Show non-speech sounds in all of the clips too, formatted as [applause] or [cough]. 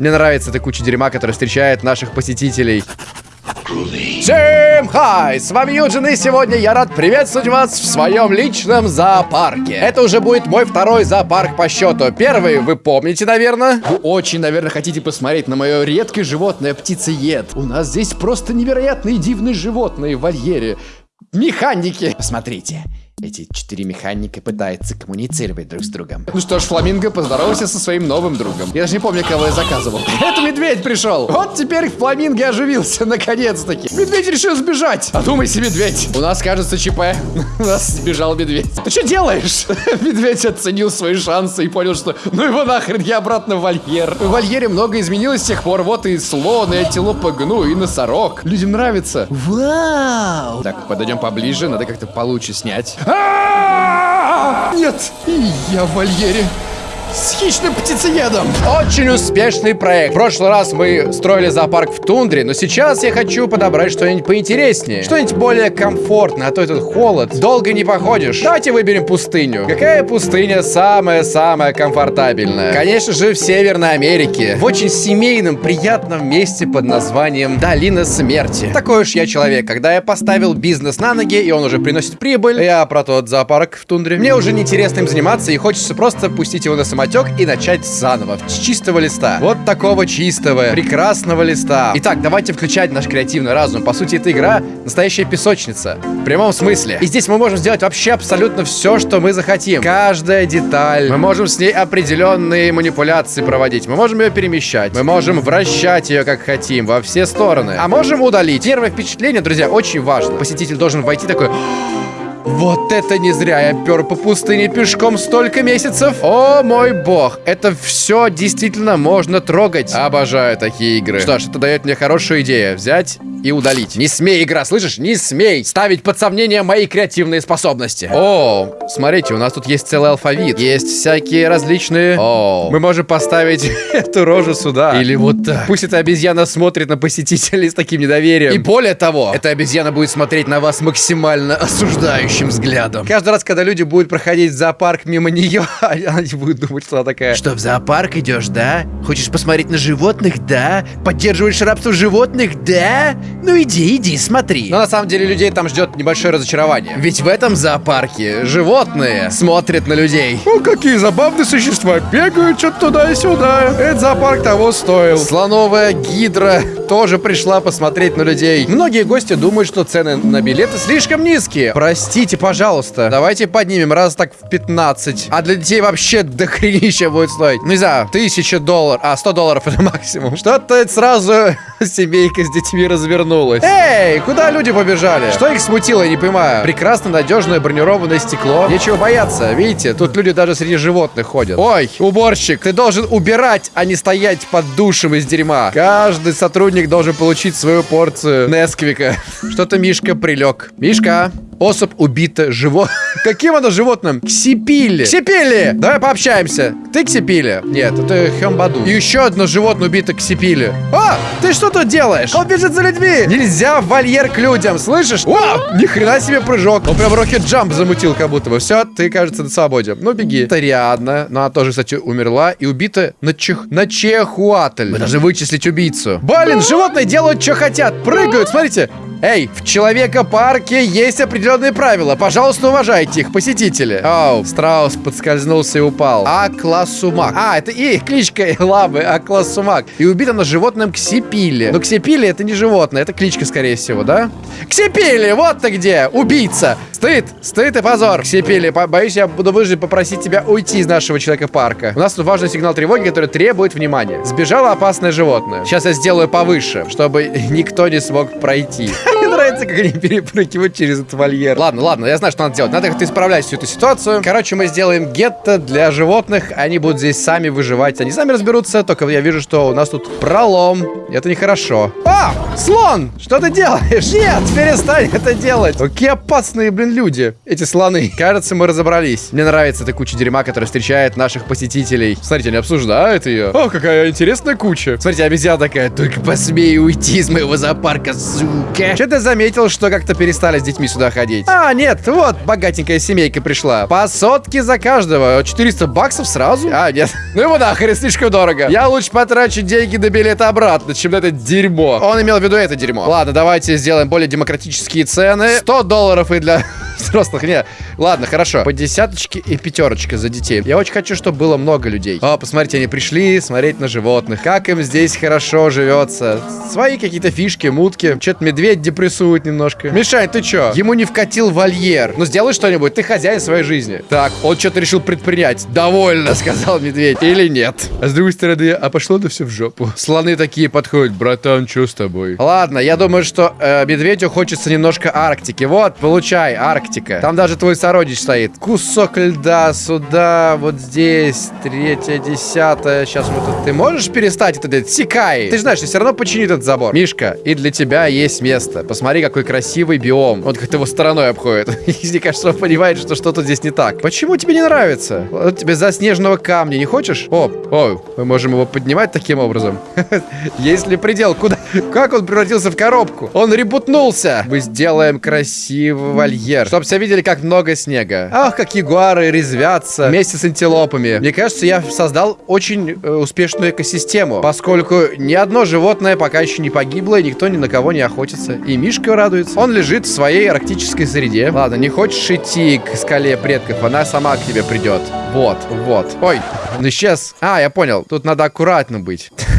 Мне нравится эта куча дерьма, которая встречает наших посетителей. Всем хай! С вами Юджин, и сегодня я рад приветствовать вас в своем личном зоопарке. Это уже будет мой второй зоопарк по счету. Первый вы помните, наверное? Вы очень, наверное, хотите посмотреть на мое редкое животное птицеед. У нас здесь просто невероятные дивные животные в вольере. Механики. Посмотрите. Эти четыре механика пытаются коммуницировать друг с другом. Ну что ж, Фламинго, поздоровайся со своим новым другом. Я даже не помню, кого я заказывал. [laughs] Это медведь пришел. Вот теперь Фламинго оживился, [laughs] наконец-таки. Медведь решил сбежать. Подумайте, медведь. У нас, кажется, ЧП. [laughs] У нас сбежал медведь. Ты что делаешь? Медведь оценил свои шансы и понял, что ну его нахрен, я обратно в вольер. В вольере много изменилось с тех пор. Вот и слон, и антилопа гну, и носорог. Людям нравится. Вау! Так, подойдем поближе, надо как-то получше снять. А! Нет, я в вольере с хищным птицеедом. Очень успешный проект. В прошлый раз мы строили зоопарк в тундре, но сейчас я хочу подобрать что-нибудь поинтереснее. Что-нибудь более комфортное, а то этот холод. Долго не походишь. Давайте выберем пустыню. Какая пустыня самая-самая комфортабельная? Конечно же, в Северной Америке. В очень семейном, приятном месте под названием Долина Смерти. Такой уж я человек. Когда я поставил бизнес на ноги, и он уже приносит прибыль, я про тот зоопарк в тундре. Мне уже неинтересно им заниматься, и хочется просто пустить его на самолет самотек и начать заново, с чистого листа. Вот такого чистого, прекрасного листа. Итак, давайте включать наш креативный разум. По сути, эта игра настоящая песочница. В прямом смысле. И здесь мы можем сделать вообще абсолютно все, что мы захотим. Каждая деталь. Мы можем с ней определенные манипуляции проводить. Мы можем ее перемещать. Мы можем вращать ее как хотим, во все стороны. А можем удалить. Первое впечатление, друзья, очень важно. Посетитель должен войти такой... Вот это не зря я пер по пустыне пешком столько месяцев. О мой бог, это все действительно можно трогать. Обожаю такие игры. Что ж, это дает мне хорошую идею. Взять и удалить. Не смей, игра, слышишь? Не смей ставить под сомнение мои креативные способности. О, смотрите, у нас тут есть целый алфавит. Есть всякие различные... О, мы можем поставить [laughs] эту рожу сюда. Или вот так. Пусть эта обезьяна смотрит на посетителей с таким недоверием. И более того, эта обезьяна будет смотреть на вас максимально осуждающим взглядом. Каждый раз, когда люди будут проходить в зоопарк мимо нее, [laughs] они будут думать, что она такая... Что, в зоопарк идешь, да? Хочешь посмотреть на животных, да? Поддерживаешь рабство животных, да? Ну иди, иди, смотри. Но на самом деле людей там ждет небольшое разочарование. Ведь в этом зоопарке животные смотрят на людей. О, какие забавные существа бегают что-то туда и сюда. Этот зоопарк того стоил. Слоновая гидра тоже пришла посмотреть на людей. Многие гости думают, что цены на билеты слишком низкие. Простите, пожалуйста. Давайте поднимем раз так в 15. А для детей вообще дохренища будет стоить. Ну, не знаю, тысяча долларов. А, 100 долларов это максимум. Что-то сразу [laughs] семейка с детьми развернулась. Эй, куда люди побежали? Что их смутило, я не понимаю. Прекрасно надежное бронированное стекло. Нечего бояться. Видите, тут люди даже среди животных ходят. Ой, уборщик, ты должен убирать, а не стоять под душем из дерьма. Каждый сотрудник должен получить свою порцию Несквика. [laughs] Что-то Мишка прилег. Мишка, особь убита живо... [laughs] Каким оно животным? Ксипили. Ксипили! Давай пообщаемся. Ты Ксипили? Нет, это Хембаду. И еще одно животное убито Ксипили. А, ты что тут делаешь? Он бежит за людьми. Нельзя в вольер к людям, слышишь? О, ни хрена себе прыжок. Он прям рокет джамп замутил как будто бы. Все, ты, кажется, на свободе. Ну, беги. Тариадна. Ну, она тоже, кстати, умерла и убита на чех... На чехуатль. Мы должны вычислить убийцу. Блин, животные делают, что хотят. Прыгают, смотрите. Эй, в Человека-парке есть определенные правила. Пожалуйста, уважайте их, посетители. Оу, страус подскользнулся и упал. Акласумак. А, это и кличка [laughs] лавы Акласумак. И убит она животным Ксипили. Но Ксипили это не животное, это кличка, скорее всего, да? Ксипили, вот ты где, убийца. Стыд, стыд и позор. Ксипили, боюсь, я буду вынужден попросить тебя уйти из нашего Человека-парка. У нас тут важный сигнал тревоги, который требует внимания. Сбежало опасное животное. Сейчас я сделаю повыше, чтобы никто не смог пройти. Нравится, как они перепрыгивают через этот вольер. Ладно, ладно, я знаю, что надо делать. Надо как-то исправлять всю эту ситуацию. Короче, мы сделаем гетто для животных. Они будут здесь сами выживать. Они сами разберутся. Только я вижу, что у нас тут пролом. Это нехорошо. А! Слон! Что ты делаешь? [laughs] Нет, перестань это делать. Какие опасные, блин, люди. Эти слоны. Кажется, мы разобрались. Мне нравится эта куча дерьма, которая встречает наших посетителей. Смотрите, они обсуждают ее. О, какая интересная куча. Смотрите, обезьяна такая. Только посмей уйти из моего зоопарка, сука. Что ты заметил, что как-то перестали с детьми сюда ходить. А, нет, вот, богатенькая семейка пришла. По сотке за каждого. 400 баксов сразу? А, нет. [laughs] Ну его нахрен, слишком дорого. Я лучше потрачу деньги на билет обратно, чем на это дерьмо. Он имел в виду это дерьмо. Ладно, давайте сделаем более демократические цены. 100 долларов и для [laughs] взрослых. Не, ладно, хорошо. По десяточке и пятерочка за детей. Я очень хочу, чтобы было много людей. О, посмотрите, они пришли смотреть на животных. Как им здесь хорошо живется. Свои какие-то фишки, мутки. Что-то медведь депрессует немножко. Мишань, ты чё? Ему не вкатил вольер. Ну сделай что-нибудь, ты хозяин своей жизни. Так, он что-то решил предпринять. Довольно, [laughs] сказал медведь. Или нет. А с другой стороны, а пошло это все в жопу. Слоны такие подходят. Братан, что с тобой? Ладно, я думаю, что э, медведю хочется немножко Арктики. Вот, получай, Арктика. Там даже твой сородич стоит. Кусок льда сюда, вот здесь, третья, десятая. Сейчас вот тут. Ты можешь перестать это делать? Секай. Ты же знаешь, все равно почини этот забор. Мишка, и для тебя есть место. Посмотри, какой красивый биом. Он как-то его стороной обходит. [laughs] Мне кажется, он понимает, что что-то здесь не так. Почему тебе не нравится? Вот тебе заснеженного камня не хочешь? О, о, мы можем его поднимать таким образом. [laughs] Есть ли предел? Куда? Как он превратился в коробку? Он ребутнулся. Мы сделаем красивый вольер. Чтоб все видели, как много снега. Ах, как ягуары резвятся вместе с антилопами. Мне кажется, я создал очень э, успешную экосистему, поскольку ни одно животное пока еще не погибло, и никто ни на кого не охотится. И Мишка радуется. Он лежит в своей арктической среде. Ладно, не хочешь идти к скале предков, она сама к тебе придет. Вот, вот. Ой, он исчез. А, я понял, тут надо аккуратно быть. [laughs]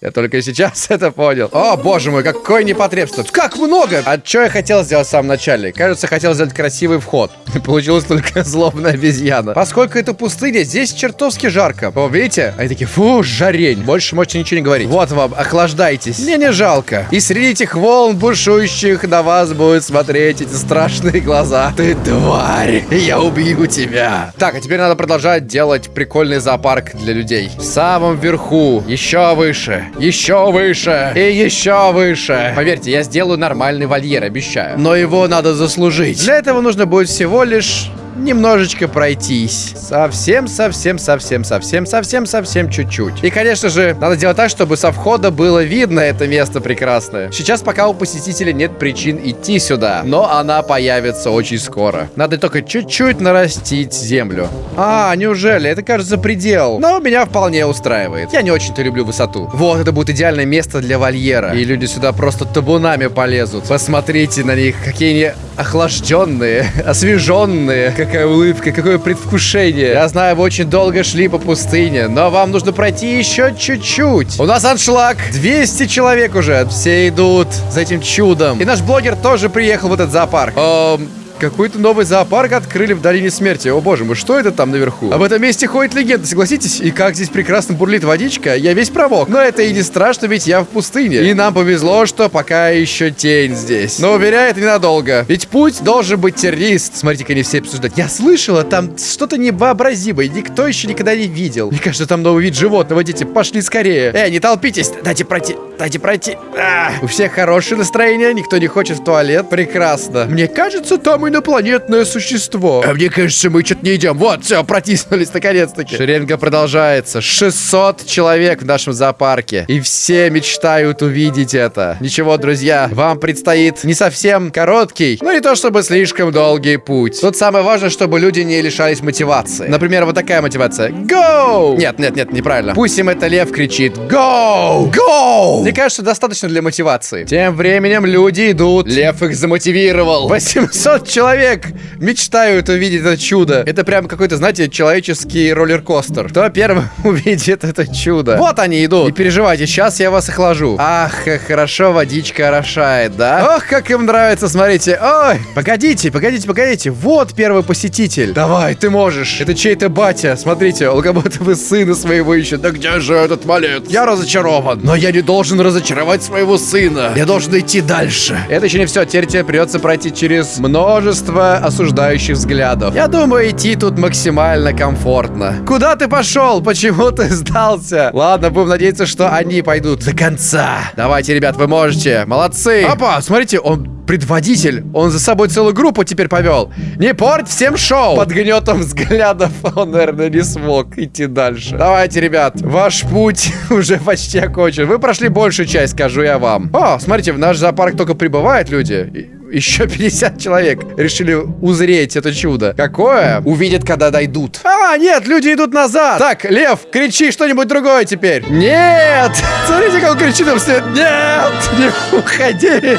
Я только сейчас [laughs] это понял. О, боже мой, какой непотребство. Как много! А что я хотел сделать в самом начале? Кажется, хотел сделать красивый вход. [laughs] Получилось только [laughs] злобная обезьяна. Поскольку это пустыня, здесь чертовски жарко. О, видите? Они такие, фу, жарень. Больше можете ничего не говорить. Вот вам, охлаждайтесь. Мне не жалко. И среди этих волн бушующих на вас будут смотреть эти страшные глаза. Ты тварь, я убью тебя. Так, а теперь надо продолжать делать прикольный зоопарк для людей. В самом верху, еще выше, еще выше и еще выше. Поверьте, я сделаю нормальный вольер, обещаю. Но его надо заслужить. Для этого нужно будет всего лишь немножечко пройтись. Совсем, совсем, совсем, совсем, совсем, совсем чуть-чуть. И, конечно же, надо делать так, чтобы со входа было видно это место прекрасное. Сейчас пока у посетителя нет причин идти сюда, но она появится очень скоро. Надо только чуть-чуть нарастить землю. А, неужели? Это, кажется, предел. Но меня вполне устраивает. Я не очень-то люблю высоту. Вот, это будет идеальное место для вольера. И люди сюда просто табунами полезут. Посмотрите на них, какие они охлажденные, [laughs] освеженные, какая улыбка, какое предвкушение. Я знаю, вы очень долго шли по пустыне, но вам нужно пройти еще чуть-чуть. У нас аншлаг. 200 человек уже. Все идут за этим чудом. И наш блогер тоже приехал в этот зоопарк. Эм, какой-то новый зоопарк открыли в Долине Смерти. О боже мой, что это там наверху? Об этом месте ходит легенда, согласитесь? И как здесь прекрасно бурлит водичка, я весь провок. Но это и не страшно, ведь я в пустыне. И нам повезло, что пока еще тень здесь. Но уверяю, это ненадолго. Ведь путь должен быть террист. Смотрите-ка, они все обсуждают. Я слышала, там что-то невообразимое. Никто еще никогда не видел. Мне кажется, там новый вид животного. Дети, пошли скорее. Эй, не толпитесь. Дайте пройти. Дайте пройти. А, у всех хорошее настроение, никто не хочет в туалет. Прекрасно. Мне кажется, там инопланетное существо. А мне кажется, мы что-то не идем. Вот, все, протиснулись наконец-таки. Шеренга продолжается. 600 человек в нашем зоопарке. И все мечтают увидеть это. Ничего, друзья, вам предстоит не совсем короткий, но не то чтобы слишком долгий путь. Тут самое важное, чтобы люди не лишались мотивации. Например, вот такая мотивация. Go! Нет, нет, нет, неправильно. Пусть им это лев кричит. Go! Go! Мне кажется, достаточно для мотивации. Тем временем люди идут. Лев их замотивировал. 800 человек человек мечтают увидеть это чудо. Это прям какой-то, знаете, человеческий роллер-костер. Кто первым [laughs] увидит это чудо? Вот они идут. Не переживайте, сейчас я вас охлажу. Ах, хорошо водичка орошает, да? Ох, как им нравится, смотрите. Ой, погодите, погодите, погодите. Вот первый посетитель. Давай, ты можешь. Это чей-то батя. Смотрите, бы [laughs] сына своего ищет. Да где же этот малец? Я разочарован. Но я не должен разочаровать своего сына. Я должен идти дальше. Это еще не все. Теперь тебе придется пройти через множество множество осуждающих взглядов. Я думаю, идти тут максимально комфортно. Куда ты пошел? Почему ты сдался? Ладно, будем надеяться, что они пойдут до конца. Давайте, ребят, вы можете. Молодцы. Опа, смотрите, он предводитель. Он за собой целую группу теперь повел. Не порть всем шоу. Под гнетом взглядов он, наверное, не смог идти дальше. Давайте, ребят, ваш путь [laughs] уже почти окончен. Вы прошли большую часть, скажу я вам. О, смотрите, в наш зоопарк только прибывают люди. Еще 50 человек решили узреть это чудо. Какое? Увидят, когда дойдут. А, нет, люди идут назад. Так, Лев, кричи что-нибудь другое теперь. Нет! Смотрите, как он кричит им вслед. Нет! Не уходите!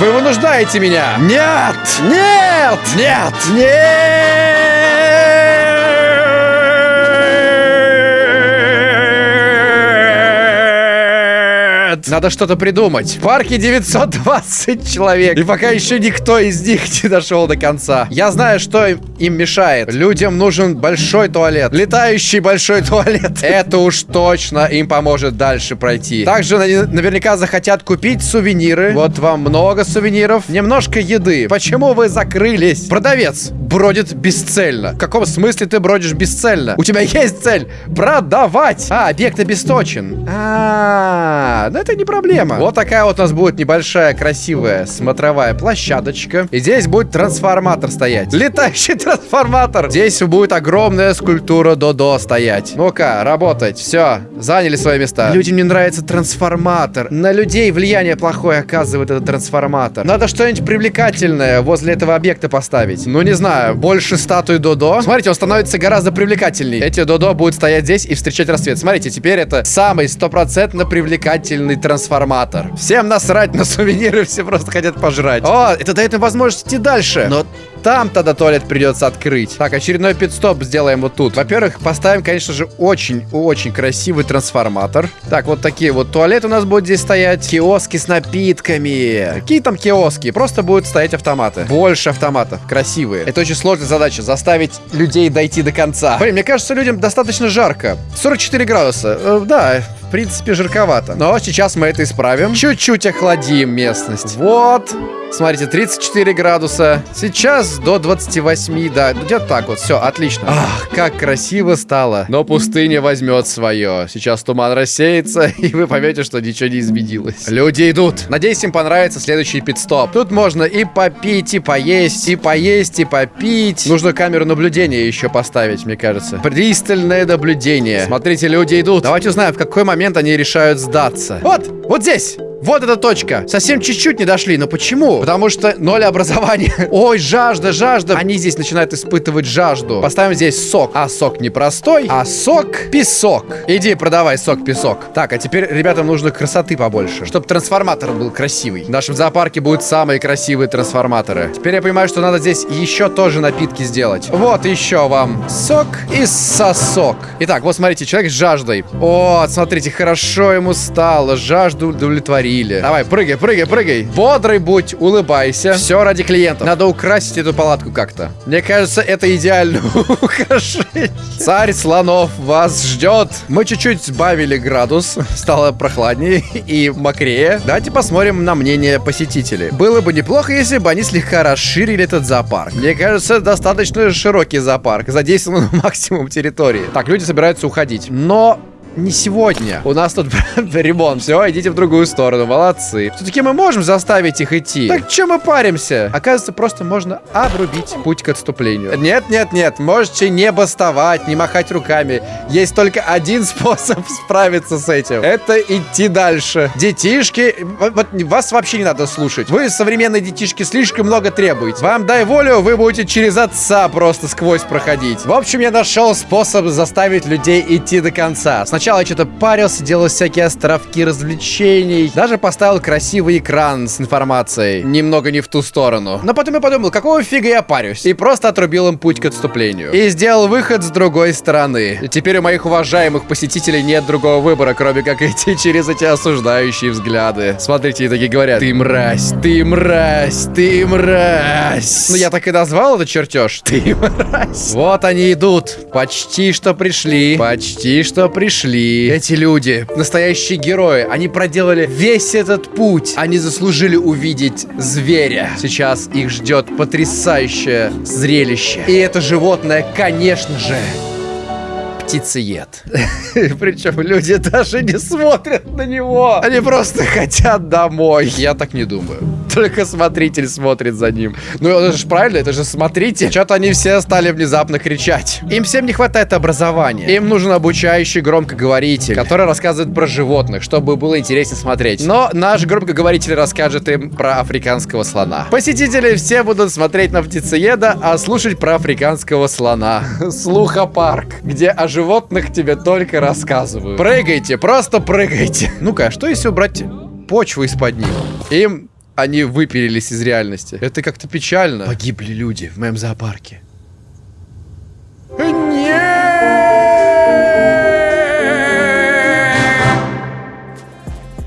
Вы вынуждаете меня! Нет! Нет! Нет! Нет! Надо что-то придумать. В парке 920 человек. И пока еще никто из них [laughs] не дошел до конца. Я знаю, что им мешает. Людям нужен большой туалет. Летающий большой [laughs] туалет. Это уж точно им поможет дальше пройти. Также наверняка захотят купить сувениры. Вот вам много сувениров. Немножко еды. Почему вы закрылись? Продавец бродит бесцельно. В каком смысле ты бродишь бесцельно? У тебя [laughs] есть цель продавать. А, объект обесточен. А, ну это не проблема. Вот такая вот у нас будет небольшая красивая смотровая площадочка. И здесь будет трансформатор стоять. Летающий трансформатор. Здесь будет огромная скульптура Додо стоять. Ну-ка, работать. Все, заняли свои места. Людям не нравится трансформатор. На людей влияние плохое оказывает этот трансформатор. Надо что-нибудь привлекательное возле этого объекта поставить. Ну, не знаю, больше статуи Додо. Смотрите, он становится гораздо привлекательней. Эти Додо будут стоять здесь и встречать рассвет. Смотрите, теперь это самый стопроцентно привлекательный трансформатор. Всем насрать на [laughs] сувениры, все просто хотят пожрать. О, это дает им возможность идти дальше. Но там тогда туалет придется открыть. Так, очередной пит-стоп сделаем вот тут. Во-первых, поставим, конечно же, очень-очень красивый трансформатор. Так, вот такие вот туалеты у нас будут здесь стоять. Киоски с напитками. Какие там киоски? Просто будут стоять автоматы. Больше автоматов. Красивые. Это очень сложная задача. Заставить людей дойти до конца. Блин, мне кажется, людям достаточно жарко. 44 градуса. Э, да, в принципе, жарковато. Но сейчас мы это исправим. Чуть-чуть охладим местность. Вот. Смотрите, 34 градуса. Сейчас до 28, да, где-то так вот. Все, отлично. Ах, как красиво стало. Но пустыня возьмет свое. Сейчас туман рассеется, [laughs] и вы поймете, что ничего не изменилось. Люди идут. Надеюсь, им понравится следующий пит-стоп. Тут можно и попить, и поесть, и поесть, и попить. Нужно камеру наблюдения еще поставить, мне кажется. Пристальное наблюдение. Смотрите, люди идут. Давайте узнаем, в какой момент они решают сдаться. Вот, вот здесь. Вот эта точка. Совсем чуть-чуть не дошли. Но почему? Потому что ноль образования. [laughs] Ой, жажда, жажда. Они здесь начинают испытывать жажду. Поставим здесь сок. А сок не простой, а сок песок. Иди, продавай сок песок. Так, а теперь ребятам нужно красоты побольше. Чтобы трансформатор был красивый. В нашем зоопарке будут самые красивые трансформаторы. Теперь я понимаю, что надо здесь еще тоже напитки сделать. Вот еще вам сок и сосок. Итак, вот смотрите, человек с жаждой. О, смотрите, хорошо ему стало. Жажду удовлетворить говорили. Давай, прыгай, прыгай, прыгай. Бодрый будь, улыбайся. Все ради клиентов. Надо украсить эту палатку как-то. Мне кажется, это идеально [laughs] украшение. Царь слонов вас ждет. Мы чуть-чуть сбавили градус. Стало прохладнее и мокрее. Давайте посмотрим на мнение посетителей. Было бы неплохо, если бы они слегка расширили этот зоопарк. Мне кажется, достаточно широкий зоопарк. Задействован максимум территории. Так, люди собираются уходить. Но не сегодня. У нас тут [laughs] ремонт. Все, идите в другую сторону. Молодцы. Все-таки мы можем заставить их идти. Так чем мы паримся? Оказывается, просто можно обрубить путь к отступлению. Нет, нет, нет. Можете не бастовать, не махать руками. Есть только один [laughs] способ справиться с этим. Это идти дальше. Детишки... Вот вас вообще не надо слушать. Вы, современные детишки, слишком много требуете. Вам дай волю, вы будете через отца просто сквозь проходить. В общем, я нашел способ заставить людей идти до конца. Сначала Сначала что-то парился, делал всякие островки развлечений. Даже поставил красивый экран с информацией. Немного не в ту сторону. Но потом я подумал, какого фига я парюсь? И просто отрубил им путь к отступлению. И сделал выход с другой стороны. Теперь у моих уважаемых посетителей нет другого выбора, кроме как идти [laughs] через эти осуждающие взгляды. Смотрите, и такие говорят, ты мразь, ты мразь, ты мразь. Ну я так и назвал этот чертеж. Ты мразь. Вот они идут. Почти что пришли. Почти что пришли смогли. Эти люди, настоящие герои, они проделали весь этот путь. Они заслужили увидеть зверя. Сейчас их ждет потрясающее зрелище. И это животное, конечно же, птицеед. [laughs] Причем люди даже не смотрят на него. Они просто [laughs] хотят домой. Я так не думаю. Только смотритель смотрит за ним. Ну, это же правильно, это же смотритель. Что-то они все стали внезапно кричать. Им всем не хватает образования. Им нужен обучающий громкоговоритель, который рассказывает про животных, чтобы было интереснее смотреть. Но наш громкоговоритель расскажет им про африканского слона. Посетители все будут смотреть на птицееда, а слушать про африканского слона. [laughs] Слухопарк, где о животных тебе только рассказывают. Прыгайте, просто прыгайте. Ну-ка, а что если убрать почву из-под них? Им они выпилились из реальности. Это как-то печально. Погибли люди в моем зоопарке.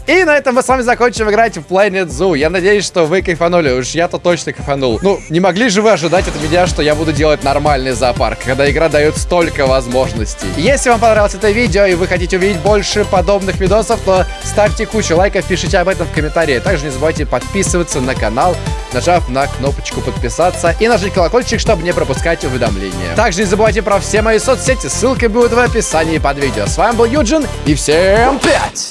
И на этом мы с вами закончим играть в Planet Zoo. Я надеюсь, что вы кайфанули. Уж я-то точно кайфанул. Ну, не могли же вы ожидать от меня, что я буду делать нормальный зоопарк, когда игра дает столько возможностей. Если вам понравилось это видео и вы хотите увидеть больше подобных видосов, то ставьте кучу лайков, пишите об этом в комментарии. Также не забывайте подписываться на канал, нажав на кнопочку подписаться и нажать колокольчик, чтобы не пропускать уведомления. Также не забывайте про все мои соцсети, ссылки будут в описании под видео. С вами был Юджин и всем пять!